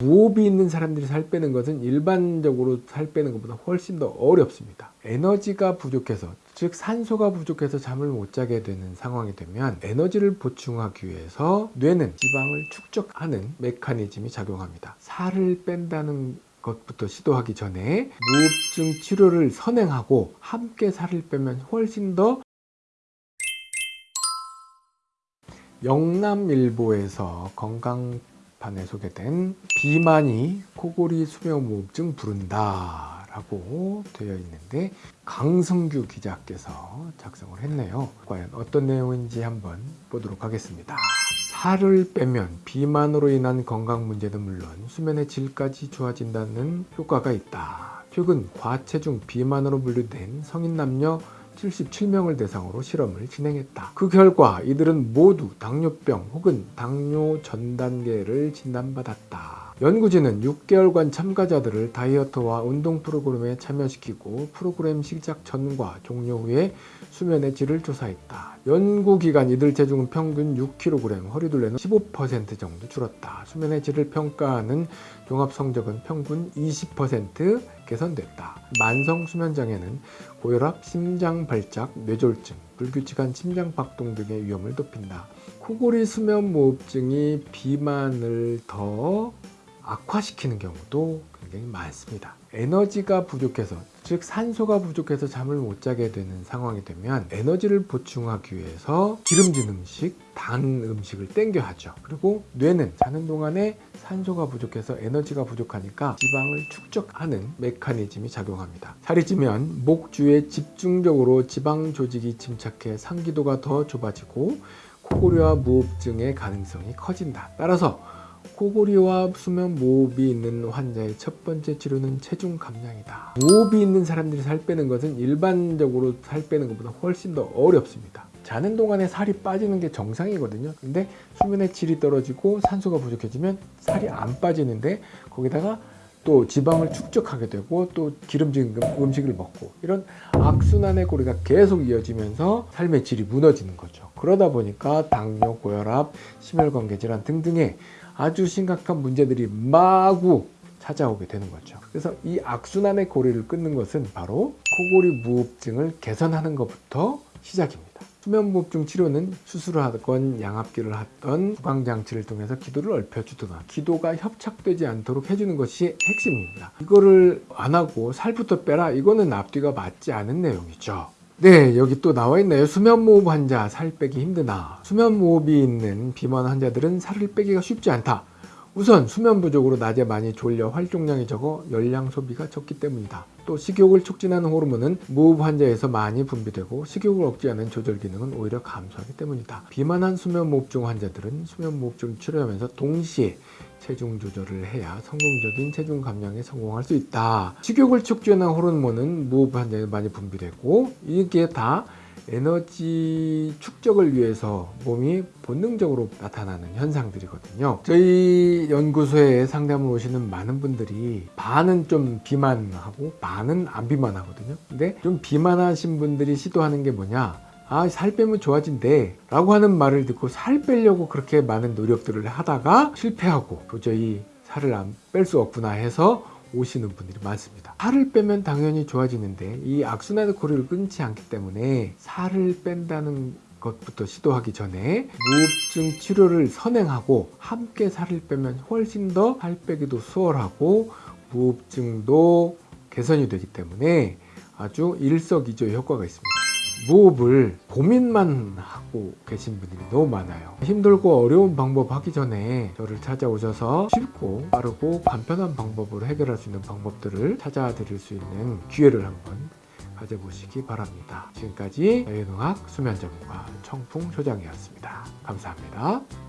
무호흡이 있는 사람들이 살 빼는 것은 일반적으로 살 빼는 것보다 훨씬 더 어렵습니다. 에너지가 부족해서 즉 산소가 부족해서 잠을 못 자게 되는 상황이 되면 에너지를 보충하기 위해서 뇌는 지방을 축적하는 메커니즘이 작용합니다. 살을 뺀다는 것부터 시도하기 전에 무호흡증 치료를 선행하고 함께 살을 빼면 훨씬 더 영남일보에서 건강 판에 소개된 비만이 코골이 수면무호흡증 부른다 라고 되어 있는데 강성규 기자께서 작성을 했네요. 과연 어떤 내용인지 한번 보도록 하겠습니다. 살을 빼면 비만으로 인한 건강 문제는 물론 수면의 질까지 좋아진다는 효과가 있다. 최근 과체중 비만으로 분류된 성인 남녀 77명을 대상으로 실험을 진행했다. 그 결과 이들은 모두 당뇨병 혹은 당뇨 전 단계를 진단받았다. 연구진은 6개월간 참가자들을 다이어트와 운동 프로그램에 참여시키고 프로그램 시작 전과 종료 후에 수면의 질을 조사했다. 연구 기간 이들 체중은 평균 6kg, 허리둘레는 15% 정도 줄었다. 수면의 질을 평가하는 종합 성적은 평균 20% 개선됐다. 만성 수면 장애는 고혈압, 심장 발작, 뇌졸중, 불규칙한 심장 박동 등의 위험을 높인다. 코골이 수면 무호흡증이 비만을 더 악화시키는 경우도 굉장히 많습니다. 에너지가 부족해서 즉 산소가 부족해서 잠을 못 자게 되는 상황이 되면 에너지를 보충하기 위해서 기름진 음식, 단 음식을 땡겨 하죠. 그리고 뇌는 자는 동안에 산소가 부족해서 에너지가 부족하니까 지방을 축적하는 메커니즘이 작용합니다. 살이 찌면 목 주에 집중적으로 지방 조직이 침착해 상기도가 더 좁아지고 코골이와 무호흡증의 가능성이 커진다. 따라서 코골이와 수면 무호흡이 있는 환자의 첫 번째 치료는 체중 감량이다. 무호흡이 있는 사람들이 살 빼는 것은 일반적으로 살 빼는 것보다 훨씬 더 어렵습니다. 자는 동안에 살이 빠지는 게 정상이거든요. 근데 수면의 질이 떨어지고 산소가 부족해지면 살이 안 빠지는데 거기다가 또 지방을 축적하게 되고 또 기름진 음식을 먹고 이런 악순환의 고리가 계속 이어지면서 삶의 질이 무너지는 거죠. 그러다 보니까 당뇨, 고혈압, 심혈관계 질환 등등의 아주 심각한 문제들이 마구 찾아오게 되는 거죠. 그래서 이 악순환의 고리를 끊는 것은 바로 코골이 무호흡증을 개선하는 것부터 시작입니다. 수면무호흡증 치료는 수술을 하건 양압기를 하던 구강장치를 통해서 기도를 넓혀주거나 기도가 협착되지 않도록 해주는 것이 핵심입니다. 이거를 안 하고 살부터 빼라. 이거는 앞뒤가 맞지 않은 내용이죠. 네 여기 또 나와 있네요. 수면무호흡 환자 살 빼기 힘드나. 수면무호흡이 있는 비만 환자들은 살을 빼기가 쉽지 않다 우선 수면 부족으로 낮에 많이 졸려 활동량이 적어 열량 소비가 적기 때문이다 또 식욕을 촉진하는 호르몬은 무호흡 환자에서 많이 분비되고 식욕을 억제하는 조절 기능은 오히려 감소하기 때문이다 비만한 수면무호흡증 환자들은 수면무호흡증 치료하면서 동시에 체중 조절을 해야 성공적인 체중 감량에 성공할 수 있다. 식욕을 촉진하는 호르몬은 무호흡 환자에 많이 분비되고 이게 다 에너지 축적을 위해서 몸이 본능적으로 나타나는 현상들이거든요. 저희 연구소에 상담을 오시는 많은 분들이 반은 좀 비만하고 반은 안 비만하거든요. 근데 좀 비만하신 분들이 시도하는 게 뭐냐? 아, 살 빼면 좋아진대 라고 하는 말을 듣고 살 빼려고 그렇게 많은 노력들을 하다가 실패하고 도저히 살을 안 뺄 수 없구나 해서 오시는 분들이 많습니다. 살을 빼면 당연히 좋아지는데 이 악순환의 고리를 끊지 않기 때문에 살을 뺀다는 것부터 시도하기 전에 무호흡증 치료를 선행하고 함께 살을 빼면 훨씬 더 살 빼기도 수월하고 무호흡증도 개선이 되기 때문에 아주 일석이조의 효과가 있습니다 무호흡을 고민만 하고 계신 분들이 너무 많아요. 힘들고 어려운 방법 하기 전에 저를 찾아오셔서 쉽고 빠르고 간편한 방법으로 해결할 수 있는 방법들을 찾아 드릴 수 있는 기회를 한번 가져보시기 바랍니다. 지금까지 자연의학 수면전문가 청풍 소장이었습니다. 감사합니다